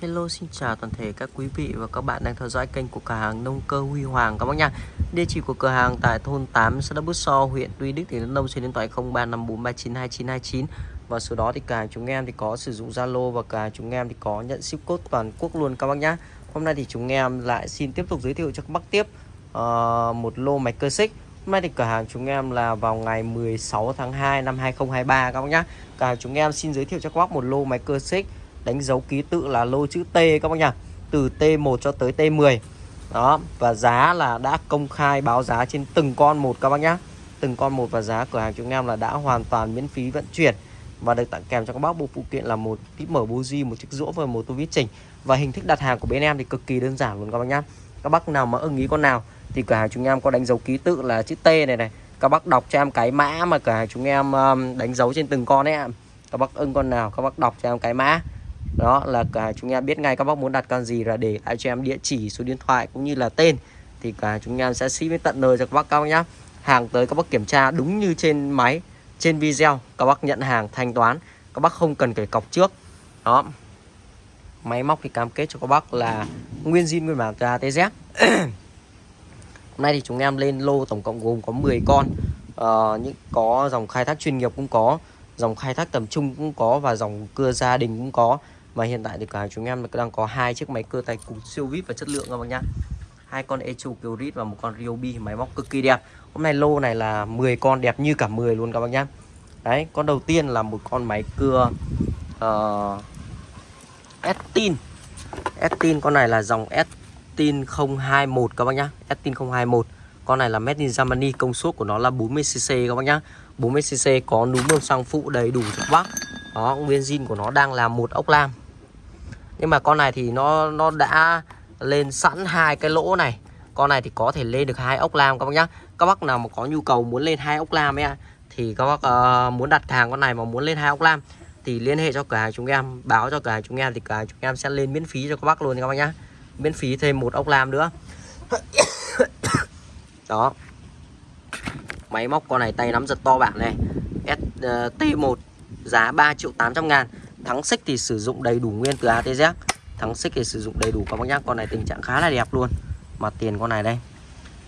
Hello xin chào toàn thể các quý vị và các bạn đang theo dõi kênh của cửa hàng nông cơ Huy Hoàng các bác nha. Địa chỉ của cửa hàng tại thôn 8 xã Đắk Bút So, huyện Tuy Đức tỉnh Đắk Nông số điện thoại 0354392929 và số đó thì cả chúng em thì có sử dụng Zalo và cả chúng em thì có nhận ship code toàn quốc luôn các bác nhá. Hôm nay thì chúng em lại xin tiếp tục giới thiệu cho các bác tiếp uh, một lô máy cơ xích. Hôm nay thì cửa hàng chúng em là vào ngày 16 tháng 2 năm 2023 các bác nhá. Cửa hàng chúng em xin giới thiệu cho các bác một lô máy cơ xích đánh dấu ký tự là lô chữ T các bác nhá từ T1 cho tới T10 đó, và giá là đã công khai báo giá trên từng con một các bác nhá. Từng con một và giá cửa hàng chúng em là đã hoàn toàn miễn phí vận chuyển và được tặng kèm cho các bác. Bộ phụ kiện là một típ mở buji một chiếc rũa và một tô vít chỉnh. Và hình thức đặt hàng của bên em thì cực kỳ đơn giản luôn các bác nhá. Các bác nào mà ưng ý con nào thì cửa hàng chúng em có đánh dấu ký tự là chữ T này này. Các bác đọc cho em cái mã mà cửa hàng chúng em um, đánh dấu trên từng con ấy ạ. Các bác ưng con nào, các bác đọc cho em cái mã đó là cả chúng em biết ngay các bác muốn đặt con gì là để lại cho em địa chỉ số điện thoại cũng như là tên. Thì cả chúng em sẽ ship đến tận nơi cho các bác các nhá. Hàng tới các bác kiểm tra đúng như trên máy trên video các bác nhận hàng thanh toán. Các bác không cần phải cọc trước. Đó. Máy móc thì cam kết cho các bác là nguyên zin nguyên bản từ ATZ hôm nay thì chúng em lên lô tổng cộng gồm có 10 con. Uh, những có dòng khai thác chuyên nghiệp cũng có dòng khai thác tầm trung cũng có và dòng cưa gia đình cũng có. Và hiện tại thì cả chúng em đang có hai chiếc máy cưa tay cụt siêu vip và chất lượng các bác nhá. Hai con Echo Kyrit và một con Ryobi máy móc cực kỳ đẹp. Hôm nay lô này là 10 con đẹp như cả 10 luôn các bác nhá. Đấy con đầu tiên là một con máy cưa uh, Estin. Estin con này là dòng Estin 021 các bác nhá. Estin 021 con này là made in Germany công suất của nó là 40cc các bác nhá. 40cc có núm bơm xăng phụ đầy đủ cho các bác. Đó nguyên zin của nó đang là một ốc lam. Nhưng mà con này thì nó nó đã lên sẵn hai cái lỗ này. Con này thì có thể lên được hai ốc lam các bác nhá. Các bác nào mà có nhu cầu muốn lên hai ốc lam ấy thì các bác uh, muốn đặt hàng con này mà muốn lên hai ốc lam thì liên hệ cho cửa hàng chúng em báo cho cửa hàng chúng em thì cửa hàng chúng em sẽ lên miễn phí cho các bác luôn các bác nhá. Miễn phí thêm một ốc lam nữa. Đó máy móc con này tay nắm giật to bản này. St1 ờ, giá 3 triệu 800 ngàn. Thắng xích thì sử dụng đầy đủ nguyên từ ATZ thắng xích thì sử dụng đầy đủ các bác nhá con này tình trạng khá là đẹp luôn. Mà tiền con này đây.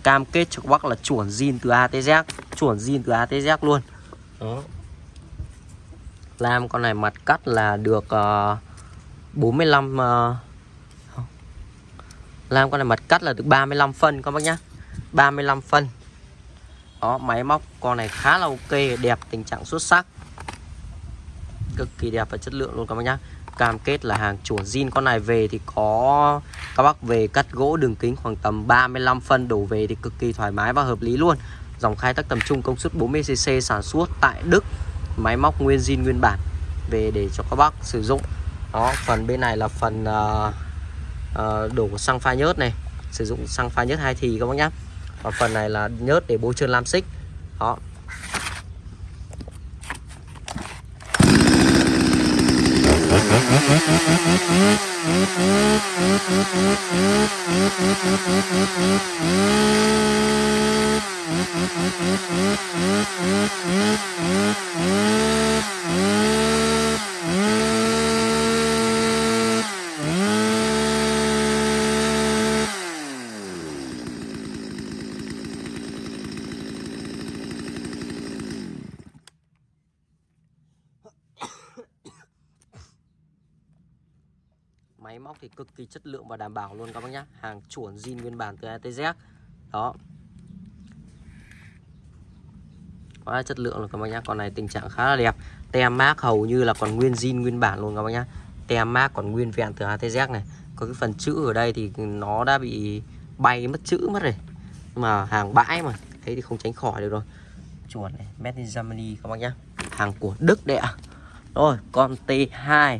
Cam kết cho các bác là chuẩn zin từ ATZ chuẩn zin từ ATZ luôn. Đó. Làm con này mặt cắt là được uh, 45 uh, làm con này mặt cắt là được 35 phân các bác nhá. 35 phân đó máy móc con này khá là ok đẹp tình trạng xuất sắc. Cực kỳ đẹp và chất lượng luôn các bác nhá. Cam kết là hàng chuẩn zin con này về thì có các bác về cắt gỗ đường kính khoảng tầm 35 phân đổ về thì cực kỳ thoải mái và hợp lý luôn. Dòng khai thác tầm trung công suất 40cc sản xuất tại Đức máy móc nguyên zin nguyên bản về để cho các bác sử dụng. Đó phần bên này là phần uh, uh, đổ xăng pha nhớt này sử dụng xăng pha nhớt hai thì các bác nhá còn phần này là nhớt để bôi trơn lam xích. Đó. Máy móc thì cực kỳ chất lượng và đảm bảo luôn các bác nhé hàng chuẩn zin nguyên bản từ ATZ đó. Quá chất lượng rồi các bác nhá. Con này tình trạng khá là đẹp. Tem mác hầu như là còn nguyên zin nguyên bản luôn các bác nhá. Tem mác còn nguyên vẹn từ ATZ này. Có cái phần chữ ở đây thì nó đã bị bay mất chữ mất rồi. Mà hàng bãi mà, thế thì không tránh khỏi được rồi. Chuẩn này, made in Germany các bác nhá. Hàng của Đức đấy ạ. Rồi, con T2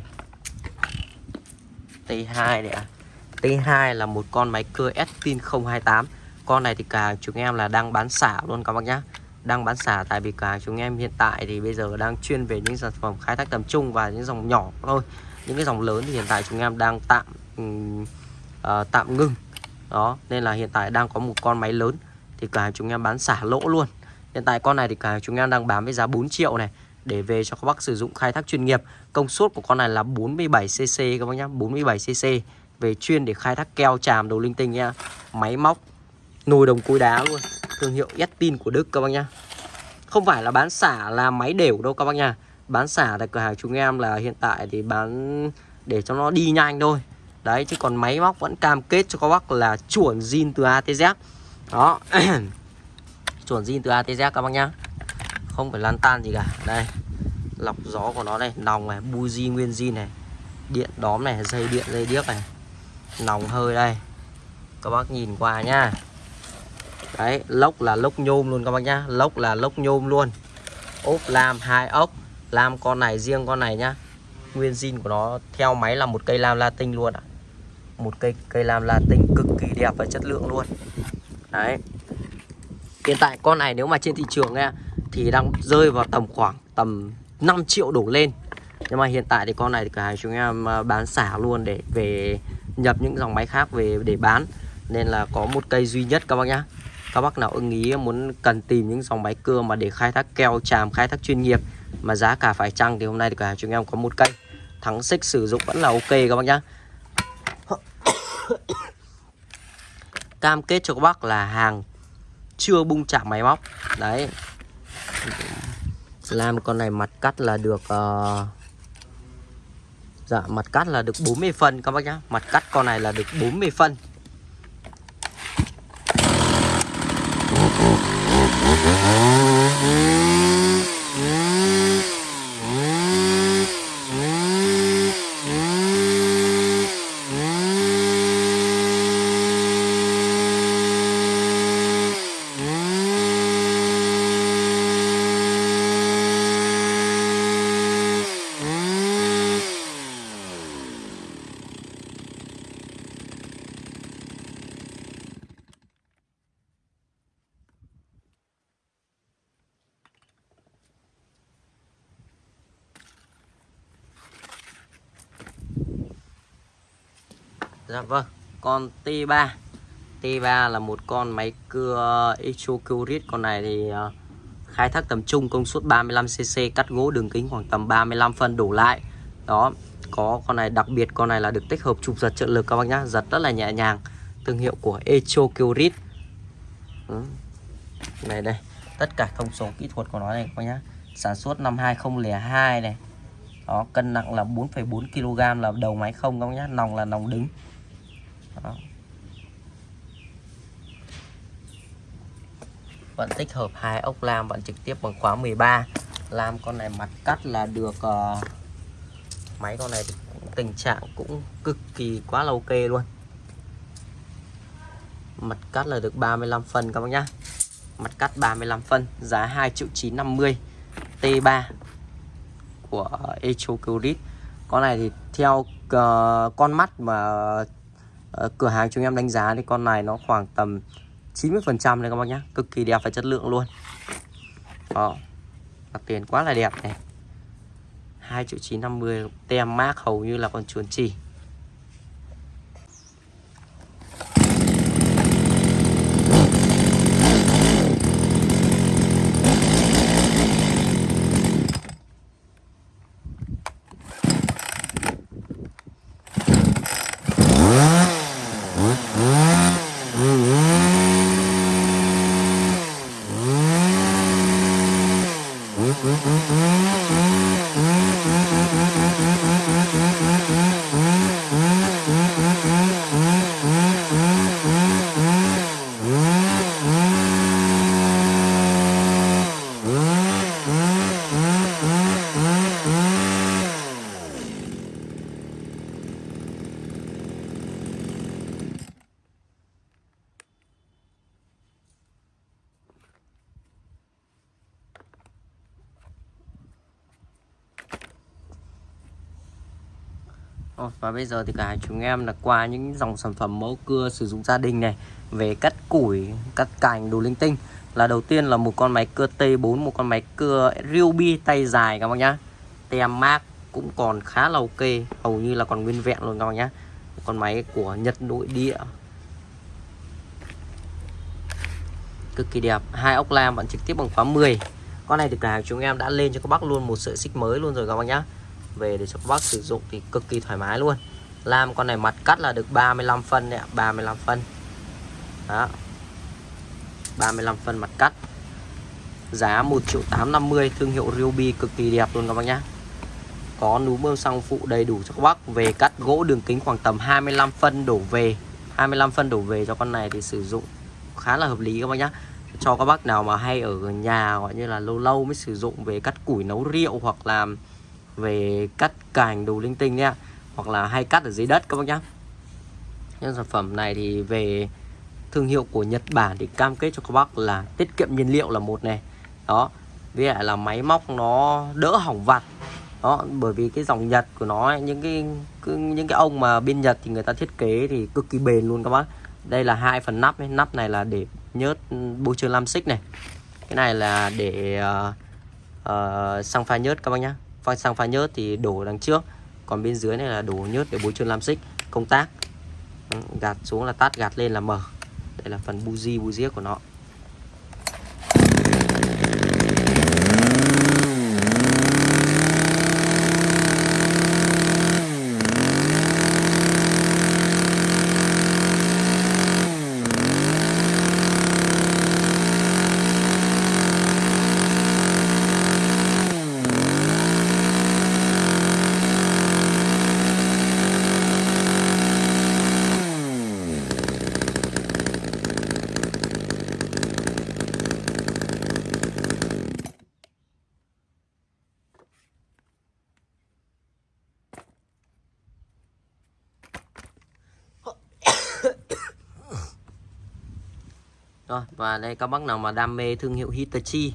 T2 này, ạ. T2 là một con máy cưa Estin 028 con này thì cả chúng em là đang bán xả luôn các bác nhá. Đang bán xả tại vì cả chúng em hiện tại thì bây giờ đang chuyên về những sản phẩm khai thác tầm trung và những dòng nhỏ thôi. Những cái dòng lớn thì hiện tại chúng em đang tạm uh, tạm ngưng đó nên là hiện tại đang có một con máy lớn thì cả chúng em bán xả lỗ luôn. Hiện tại con này thì cả chúng em đang bán với giá 4 triệu này để về cho các bác sử dụng khai thác chuyên nghiệp. Công suất của con này là 47cc các bác nhá, 47cc về chuyên để khai thác keo tràm đồ linh tinh nha. Máy móc nồi đồng cối đá luôn, thương hiệu Estin của Đức các bác nhá. Không phải là bán xả là máy đều đâu các bác nhá. Bán xả tại cửa hàng chúng em là hiện tại thì bán để cho nó đi nhanh thôi. Đấy chứ còn máy móc vẫn cam kết cho các bác là chuẩn zin từ ATZ. Đó. chuẩn zin từ ATZ các bác nhá không phải lan tan gì cả. Đây, lọc gió của nó này, nòng này, buji nguyên zin này, điện đóm này, dây điện, dây điếc này. Nòng hơi đây. Các bác nhìn qua nhá. Đấy, lốc là lốc nhôm luôn các bác nhá. Lốc là lốc nhôm luôn. Ốp lam hai ốc. Lam con này, riêng con này nhá. Nguyên zin của nó theo máy là một cây lam latin luôn ạ. À. một cây cây lam latin cực kỳ đẹp và chất lượng luôn. Đấy. Hiện tại con này nếu mà trên thị trường nha thì đang rơi vào tầm khoảng tầm 5 triệu đổ lên. Nhưng mà hiện tại thì con này thì hàng chúng em à, bán xả luôn để về nhập những dòng máy khác về để bán. Nên là có một cây duy nhất các bác nhá. Các bác nào ưng ý muốn cần tìm những dòng máy cưa mà để khai thác keo tràm khai thác chuyên nghiệp mà giá cả phải chăng thì hôm nay thì cửa hàng chúng em có một cây. Thắng xích sử dụng vẫn là ok các bác nhá. Cam kết cho các bác là hàng chưa bung chạm máy móc. Đấy làm con này mặt cắt là được uh, dạ mặt cắt là được 40 phân các bác nhá. Mặt cắt con này là được 40 phân Dạ vâng, con T3 T3 là một con máy cưa Exocurit Con này thì ờ, khai thác tầm trung công suất 35cc Cắt gỗ đường kính khoảng tầm 35 phân đổ lại. Đó, có con này đặc biệt con này là được tích hợp chụp giật trợ lực các bác nhá. Giật rất là nhẹ nhàng. Thương hiệu của Exocurit ừ. Này đây, tất cả thông số kỹ thuật của nó này các bác nhá. Sản xuất năm 2002 này. Đó cân nặng là 4,4 kg là đầu máy không các bác nhá. Nòng là nòng đứng. Vẫn tích hợp hai ốc lam vẫn trực tiếp bằng khóa 13 lam con này mặt cắt là được uh, máy con này tình trạng cũng cực kỳ quá là ok luôn. Mặt cắt là được 35 phân các bác nhá. Mặt cắt 35 phân giá 2 triệu 950 T3 của Echo con này thì theo uh, con mắt mà uh, cửa hàng chúng em đánh giá thì con này nó khoảng tầm 90% này các bác nhá, cực kỳ đẹp và chất lượng luôn. Đó, mặt tiền quá là đẹp này. 2 triệu 950 tem mát hầu như là còn chuồn chỉ. Ờ, và bây giờ thì cả chúng em là qua những dòng sản phẩm mẫu cưa sử dụng gia đình này, về cắt củi, cắt cành, đồ linh tinh. Là đầu tiên là một con máy cưa T4 một con máy cưa Ryobi tay dài các bác nhá. Tem mát cũng còn khá là ok, hầu như là còn nguyên vẹn luôn các bác nhá. Con máy của Nhật nội địa. Cực kỳ đẹp, hai ốc lam, bạn trực tiếp bằng khóa 10 con này thì cả chúng em đã lên cho các bác luôn một sợi xích mới luôn rồi các bác nhá về để cho các bác sử dụng thì cực kỳ thoải mái luôn. Làm con này mặt cắt là được 35 phân đấy ạ 35 phân. Đó. 35 phân mặt cắt. Giá 1 triệu 850 thương hiệu Ryobi cực kỳ đẹp luôn các bác nhá. Có núm bơm xăng phụ đầy đủ cho các bác. Về cắt gỗ đường kính khoảng tầm 25 phân đổ về. 25 phân đổ về cho con này thì sử dụng khá là hợp lý các bác nhá. Cho các bác nào mà hay ở nhà, gọi như là lâu lâu mới sử dụng về cắt củi nấu rượu hoặc là về cắt cành đủ linh tinh nhé hoặc là hay cắt ở dưới đất các bác nhá. Những sản phẩm này thì về thương hiệu của Nhật Bản thì cam kết cho các bác là tiết kiệm nhiên liệu là một này. Đó với lại là máy móc nó đỡ hỏng vặt. Đó bởi vì cái dòng Nhật của nó những cái những cái ông mà bên Nhật thì người ta thiết kế thì cực kỳ bền luôn các bác. Đây là hai phần nắp ấy. nắp này là để nhớt ừ, bôi trơn lam xích này. Cái này là để uh, uh, xăng pha nhớt các bác nhá pha xăng pha nhớt thì đổ đằng trước. Còn bên dưới này là đổ nhớt để bôi trơn lam xích, công tác. Gạt xuống là tắt gạt lên là mở. Đây là phần buji buji của nó. Rồi và đây các bác nào mà đam mê thương hiệu Hitachi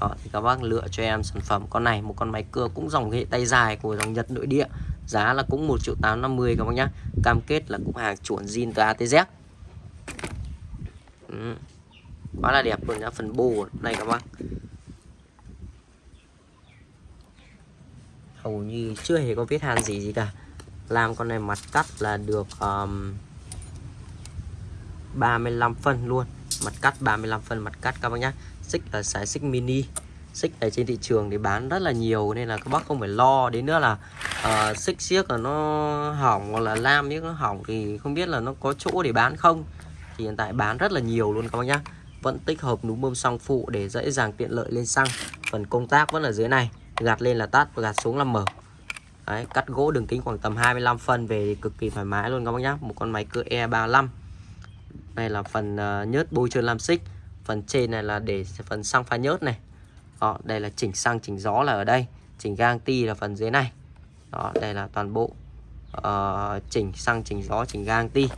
đó, thì các bác lựa cho em sản phẩm con này một con máy cưa cũng dòng hệ tay dài của dòng Nhật nội địa giá là cũng 1 triệu 850 các bác nhá. Cam kết là cũng hàng chuẩn zin từ ATZ ừ. quá là đẹp luôn nhá phần bù đây các bác. Hầu như chưa hề có vết hàn gì gì cả. Làm con này mặt cắt là được um, 35 phân luôn mặt cắt 35 phân mặt cắt các bác nhá. Xích là sải xích mini. Xích ở trên thị trường thì bán rất là nhiều nên là các bác không phải lo. Đến nữa là uh, xích xiếc là nó hỏng hoặc là lam nếu nó hỏng thì không biết là nó có chỗ để bán không. Thì hiện tại bán rất là nhiều luôn các bác nhá. Vẫn tích hợp núm bơm xăng phụ để dễ dàng tiện lợi lên xăng. Phần công tác vẫn ở dưới này. Gạt lên là tắt và gạt xuống là mở. Đấy, cắt gỗ đường kính khoảng tầm 25 phân về thì cực kỳ thoải mái luôn các bác nhá. Một con máy cưa e E35 này là phần uh, nhớt bôi trơn lam xích. Phần trên này là để phần xăng pha nhớt này. Đó, đây là chỉnh xăng chỉnh gió là ở đây. Chỉnh gang ti là phần dưới này. Đó đây là toàn bộ uh, chỉnh xăng chỉnh gió chỉnh gang ti.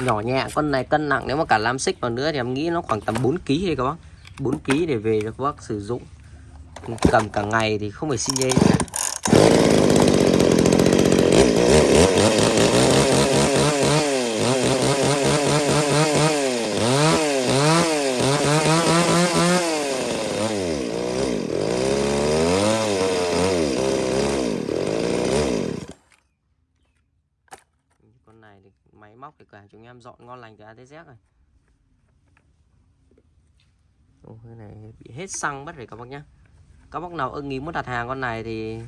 Nhỏ nhẹ con này cân nặng. Nếu mà cả lam xích vào nữa thì em nghĩ nó khoảng tầm 4 kg đây các bác. 4 kg để về cho các bác sử dụng. Cầm cả ngày thì không phải xin nhê máy móc thì cả chúng em dọn ngon lành từ ATZ rồi Ồ, cái này bị hết xăng mất rồi các bác nhá. Các bác nào ưng ý muốn đặt hàng con này thì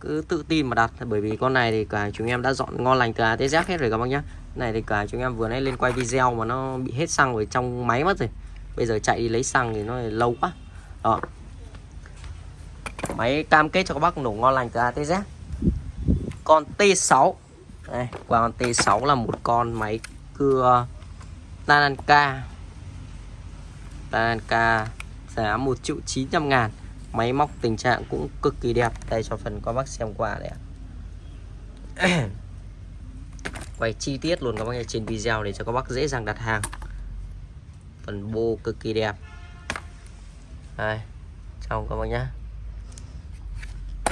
cứ tự tin mà đặt bởi vì con này thì cả chúng em đã dọn ngon lành từ ATZ hết rồi các bác nhá. Này thì cả chúng em vừa nãy lên quay video mà nó bị hết xăng ở trong máy mất rồi. Bây giờ chạy đi lấy xăng thì nó lâu quá. Đó. Máy cam kết cho các bác nổ ngon lành từ ATZ con T6 đây, con T6 là một con máy cưa Tananka Tananka giá 1 triệu 900 ngàn. Máy móc tình trạng cũng cực kỳ đẹp. Đây cho phần các bác xem qua đây Quay chi tiết luôn các bác trên video để cho các bác dễ dàng đặt hàng. Phần bô cực kỳ đẹp. Đây Trong các bác nhá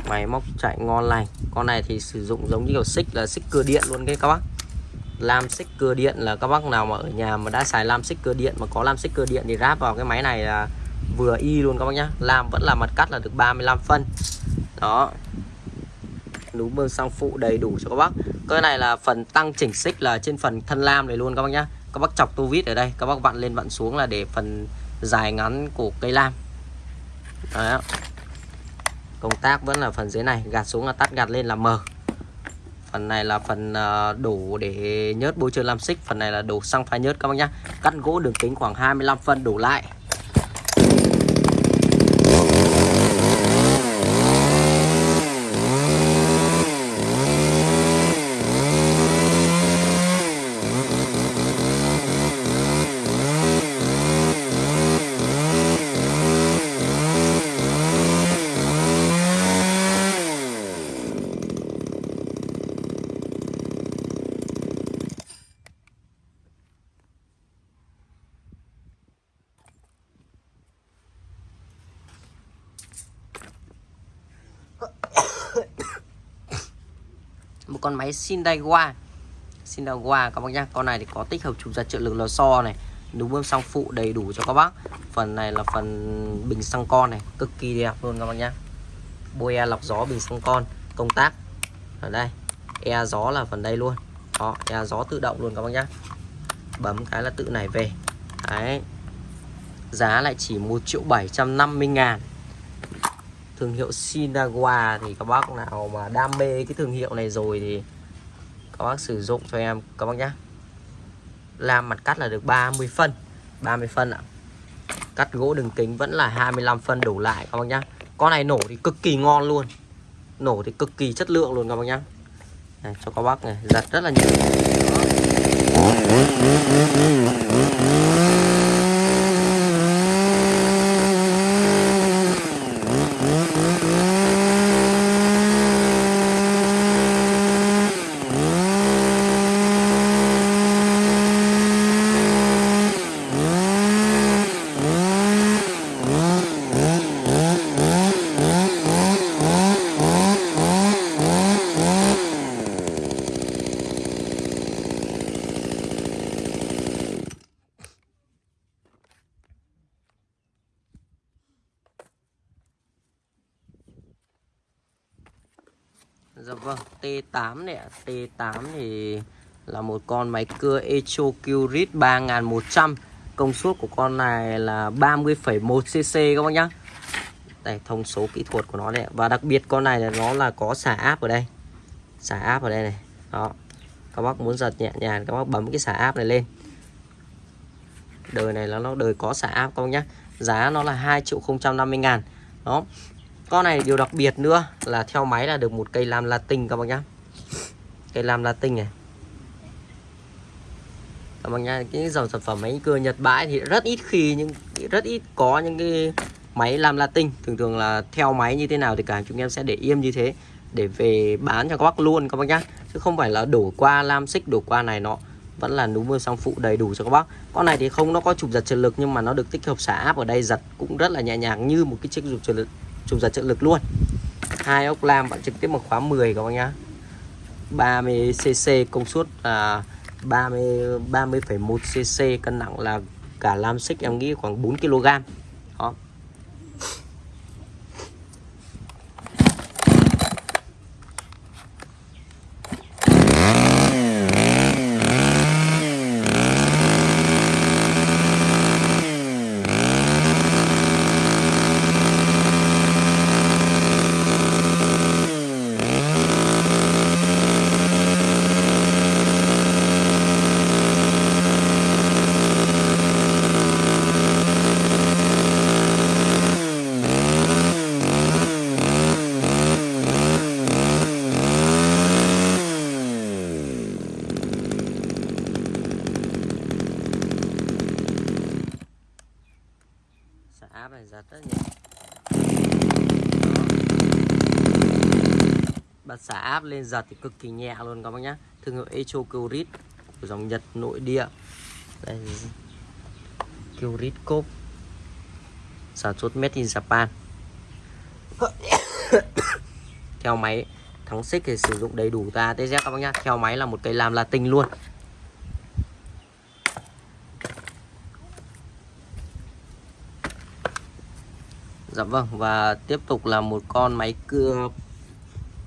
máy móc chạy ngon lành. Con này thì sử dụng giống như kiểu xích là xích cưa điện luôn đấy các bác. Lam xích cưa điện là các bác nào mà ở nhà mà đã xài lam xích cưa điện mà có lam xích cưa điện thì ráp vào cái máy này là vừa y luôn các bác nhá. Lam vẫn là mặt cắt là được 35 phân. Đó. Núm bơm xăng phụ đầy đủ cho các bác. Cái này là phần tăng chỉnh xích là trên phần thân lam này luôn các bác nhá. Các bác chọc tu vít ở đây, các bác vặn lên vặn xuống là để phần dài ngắn của cây lam. Đó. công tác vẫn là phần dưới này, gạt xuống là tắt gạt lên là mờ. Phần này là phần ờ, đủ để nhớt bôi trơn lam xích, phần này là đủ xăng pha nhớt các bác nhá. Cắt gỗ đường kính khoảng 25 phân đủ lại một con máy Sindaiwa Sindaiwa các bác nhá, con này thì có tích hợp chụp giật trợ lực lò xo này núm bơm xăng phụ đầy đủ cho các bác. Phần này là phần bình xăng con này, cực kỳ đẹp luôn các bác nhá. Bôi e lọc gió bình xăng con, công tác. Ở đây e gió là phần đây luôn. Đó e gió tự động luôn các bác nhá. Bấm cái là tự này về. Đấy. Giá lại chỉ 1 triệu 750 ngàn thương hiệu Sinawa thì các bác nào mà đam mê cái thương hiệu này rồi thì các bác sử dụng cho em các bác nhé làm mặt cắt là được 30 phân 30 phân ạ. Cắt gỗ đường kính vẫn là 25 phân đủ lại các bác nhá. Con này nổ thì cực kỳ ngon luôn. Nổ thì cực kỳ chất lượng luôn các bác nhá. Này, cho các bác này giật rất là nhiều Dạ vâng, T8 này ạ. T8 thì là một con máy cưa Echo Curit 3100. Công suất của con này là 30,1 cc các bác nhá. Đây, thông số kỹ thuật của nó này Và đặc biệt con này là nó là có xả áp ở đây. Xả áp ở đây này. Đó. Các bác muốn giật nhẹ nhàng các bác bấm cái xả áp này lên. Đời này là nó đời có xả áp các bác nhá. Giá nó là 2 triệu 050 ngàn. Đó con này điều đặc biệt nữa là theo máy là được một cây lam latin các bác nhá. Cây lam latin này. Các bác nhá, cái dòng sản phẩm máy cưa nhật bãi thì rất ít khi nhưng rất ít có những cái máy lam latin. Thường thường là theo máy như thế nào thì cả chúng em sẽ để im như thế để về bán cho các bác luôn các bác nhá. Chứ không phải là đổ qua lam xích, đổ qua này nó vẫn là núm mưa song phụ đầy đủ cho các bác. Con này thì không, nó có chụp giật trợ lực nhưng mà nó được tích hợp xả áp ở đây, giật cũng rất là nhẹ nhàng như một cái chiếc trục trợ lực trùng giật trợ lực luôn. Hai ốc lam bạn trực tiếp bằng khóa 10 các bác nhá. 30 cc công suất là 30 30,1 cc cân nặng là cả lam xích em nghĩ khoảng 4 kg đó áp này giật rất nhẹ bật xả áp lên giật thì cực kỳ nhẹ luôn các bác nhá. Thương hiệu Echo Curit của dòng Nhật, nội địa. Đây. Curit Cop sản xuất made in Japan. Theo máy, thắng xích thì sử dụng đầy đủ ta TZ các bác nhá. Theo máy là một cây làm là tinh luôn. Dạ vâng và tiếp tục là một con máy cưa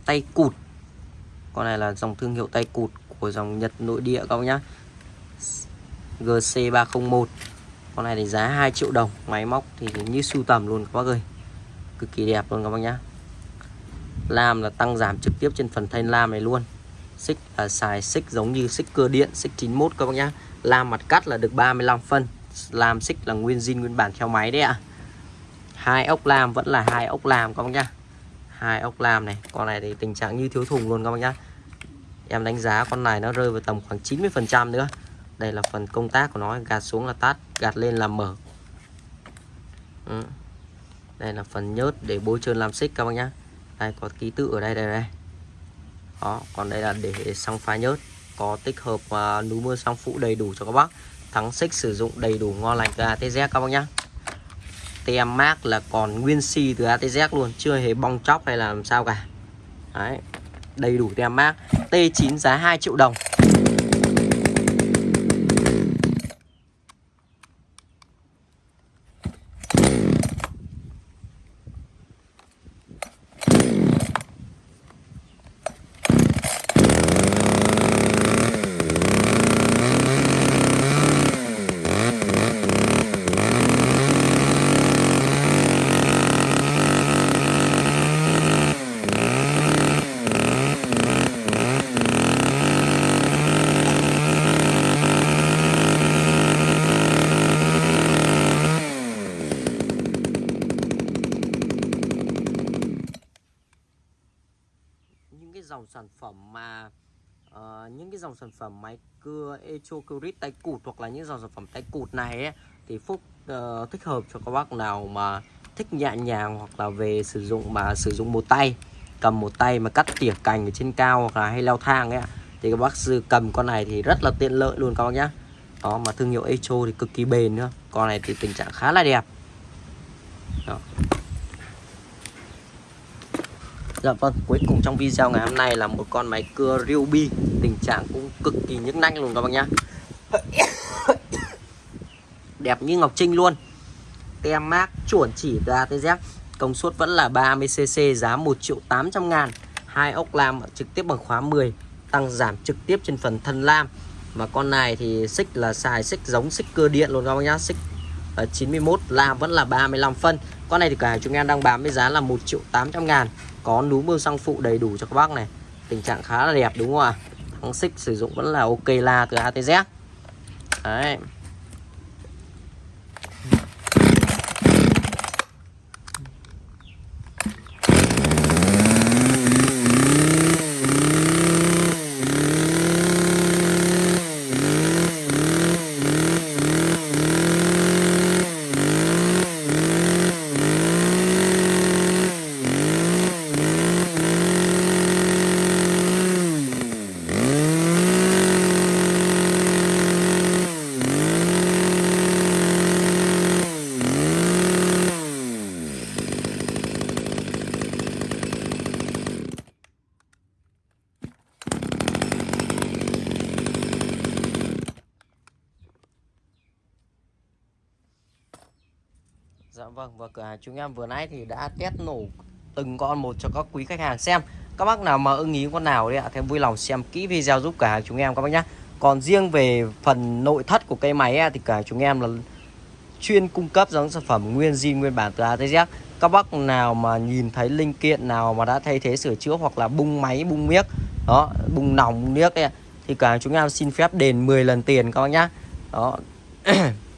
tay cụt. Con này là dòng thương hiệu tay cụt của dòng Nhật nội địa các bác nhá. GC301 con này thì giá 2 triệu đồng, máy móc thì như sưu tầm luôn các bác ơi. Cực kỳ đẹp luôn các bác nhá. Lam là tăng giảm trực tiếp trên phần thanh lam này luôn. Xích là xài xích giống như xích cơ điện, xích 91 các bác nhá. Lam mặt cắt là được 35 phân. Lam xích là nguyên zin, nguyên bản theo máy đấy ạ. Hai ốc lam vẫn là hai ốc lam các bác nhá hai ốc lam này. Con này thì tình trạng như thiếu thùng luôn các bác nhá. Em đánh giá con này nó rơi vào tầm khoảng 90 phần trăm nữa. Đây là phần công tác của nó gạt xuống là tắt gạt lên là mở. Ừ. đây là phần nhớt để bôi trơn làm xích các bác nhá. Đây có ký tự ở đây đây đây. Đó còn đây là để xăng phá nhớt. Có tích hợp uh, núi mưa xăng phụ đầy đủ cho các bác. Thắng xích sử dụng đầy đủ ngon lành từ ATZ các bác nhá tem mát là còn nguyên si từ ATZ luôn, chưa hề bong chóc hay là làm sao cả. Đấy, đầy đủ tem mát T9 giá 2 triệu đồng cái dòng sản phẩm mà uh, những cái dòng sản phẩm máy cưa Echocrit tay cụt hoặc là những dòng sản phẩm tay cụt này ấy, thì Phúc uh, thích hợp cho các bác nào mà thích nhẹ nhàng hoặc là về sử dụng mà sử dụng một tay cầm một tay mà cắt tỉa cành ở trên cao hoặc là hay leo thang ấy thì các bác sư cầm con này thì rất là tiện lợi luôn các bác nhá. Đó mà thương hiệu Echo thì cực kỳ bền nữa con này thì tình trạng khá là đẹp. Dạ vâng, cuối cùng trong video ngày hôm nay là một con máy cưa Ryobi. Tình trạng cũng cực kỳ nhức nách luôn các bác nhá. Đẹp như Ngọc Trinh luôn. Tem mát chuẩn chỉ ra từ dép Công suất vẫn là 30cc giá 1 triệu 800 ngàn. Hai ốc lam trực tiếp bằng khóa 10 Tăng giảm trực tiếp trên phần thân lam. Và con này thì xích là xài xích giống xích cơ điện luôn các bác nhá. Xích ờ, ở 91 lam vẫn là 35 phân. Con này thì cả chúng em đang bán với giá là 1 triệu 800 ngàn. Có núm bơm xăng phụ đầy đủ cho các bác này. Tình trạng khá là đẹp đúng không ạ? Thắng xích sử dụng vẫn là ok la từ ATZ đấy. Vâng và cửa hàng chúng em vừa nãy thì đã test nổ từng con một cho các quý khách hàng xem. Các bác nào mà ưng ý con nào đấy ạ thì vui lòng xem kỹ video giúp cả hàng chúng em các bác nhé còn riêng về phần nội thất của cây máy thì cả chúng em là chuyên cung cấp giống sản phẩm nguyên zin nguyên bản từ A tới Z. các bác nào mà nhìn thấy linh kiện nào mà đã thay thế sửa chữa hoặc là bung máy bung miếc đó bung nòng bung miếc ấy, thì cả chúng em xin phép đền 10 lần tiền các bác nhá. Đó.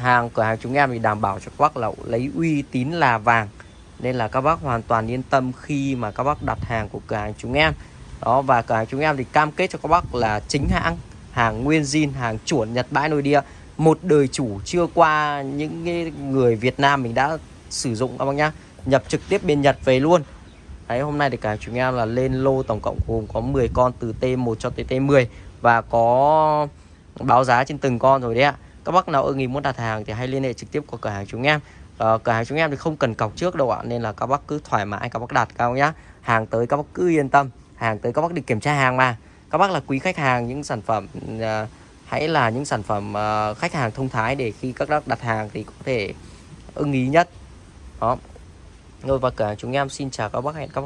hàng, cửa hàng chúng em thì đảm bảo cho các bác là lấy uy tín là vàng. Nên là các bác hoàn toàn yên tâm khi mà các bác đặt hàng của cửa hàng chúng em. Đó, và cửa hàng chúng em thì cam kết cho các bác là chính hãng, hàng nguyên zin, hàng chuẩn Nhật bãi nội địa, một đời chủ chưa qua những người Việt Nam mình đã sử dụng các bác nhá. Nhập trực tiếp bên Nhật về luôn. Đấy, hôm nay thì cả chúng em là lên lô tổng cộng gồm có 10 con từ T1 cho tới T10 và có báo giá trên từng con rồi đấy ạ các bác nào ưng ý muốn đặt hàng thì hãy liên hệ trực tiếp qua cửa hàng chúng em. À, cửa hàng chúng em thì không cần cọc trước đâu ạ nên là các bác cứ thoải mái các bác đặt cao nhá. Hàng tới các bác cứ yên tâm hàng tới các bác đi kiểm tra hàng mà. Các bác là quý khách hàng những sản phẩm à, hãy là những sản phẩm à, khách hàng thông thái để khi các bác đặt hàng thì có thể ưng ý nhất. Đó. Rồi và cửa hàng chúng em xin chào các bác hẹn các bác